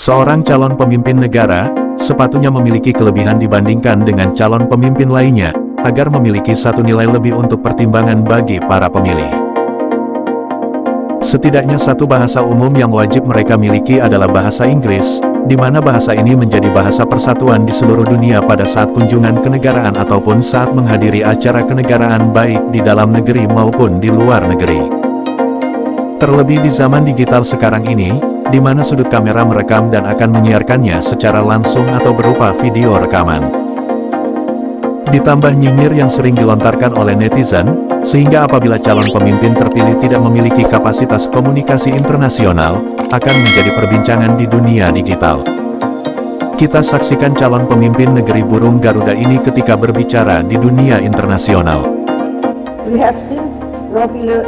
Seorang calon pemimpin negara, sepatunya memiliki kelebihan dibandingkan dengan calon pemimpin lainnya, agar memiliki satu nilai lebih untuk pertimbangan bagi para pemilih. Setidaknya satu bahasa umum yang wajib mereka miliki adalah bahasa Inggris, di mana bahasa ini menjadi bahasa persatuan di seluruh dunia pada saat kunjungan kenegaraan ataupun saat menghadiri acara kenegaraan baik di dalam negeri maupun di luar negeri. Terlebih di zaman digital sekarang ini, di mana sudut kamera merekam dan akan menyiarkannya secara langsung atau berupa video rekaman. Ditambah nyinyir yang sering dilontarkan oleh netizen, sehingga apabila calon pemimpin terpilih tidak memiliki kapasitas komunikasi internasional, akan menjadi perbincangan di dunia digital. Kita saksikan calon pemimpin negeri burung Garuda ini ketika berbicara di dunia internasional. We have seen profil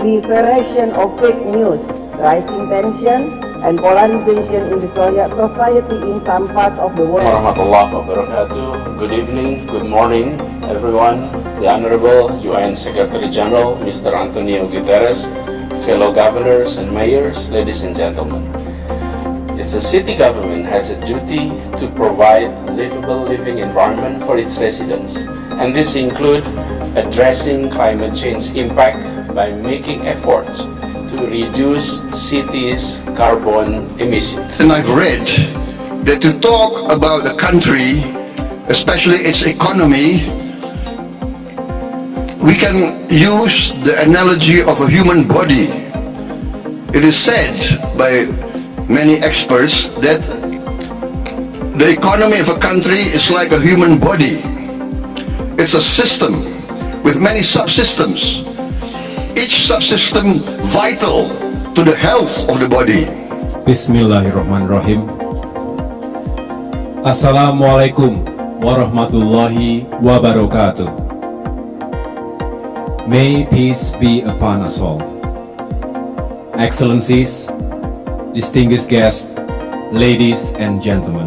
proliferation of fake news, rising tension, and polarization in the society in some parts of the world. Good evening, good morning, everyone. The Honorable UN Secretary General, Mr. Antonio Guterres, fellow governors and mayors, ladies and gentlemen. It's a city government has a duty to provide livable living environment for its residents, and this include addressing climate change impact by making efforts to reduce cities' carbon emissions. And I've read that to talk about a country, especially its economy, we can use the analogy of a human body. It is said by many experts that the economy of a country is like a human body. It's a system with many subsystems, each subsystem vital to the health of the body. Bismillahirrahmanirrahim. Assalamualaikum warahmatullahi wabarakatuh. May peace be upon us all. Excellencies, distinguished guests, ladies and gentlemen.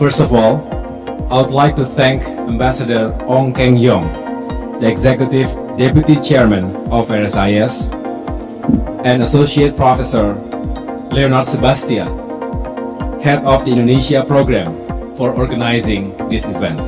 First of all, I would like to thank Ambassador Ong Keng Yong, the Executive Deputy Chairman of RSIS, and Associate Professor Leonard Sebastian, Head of the Indonesia Program for organizing this event.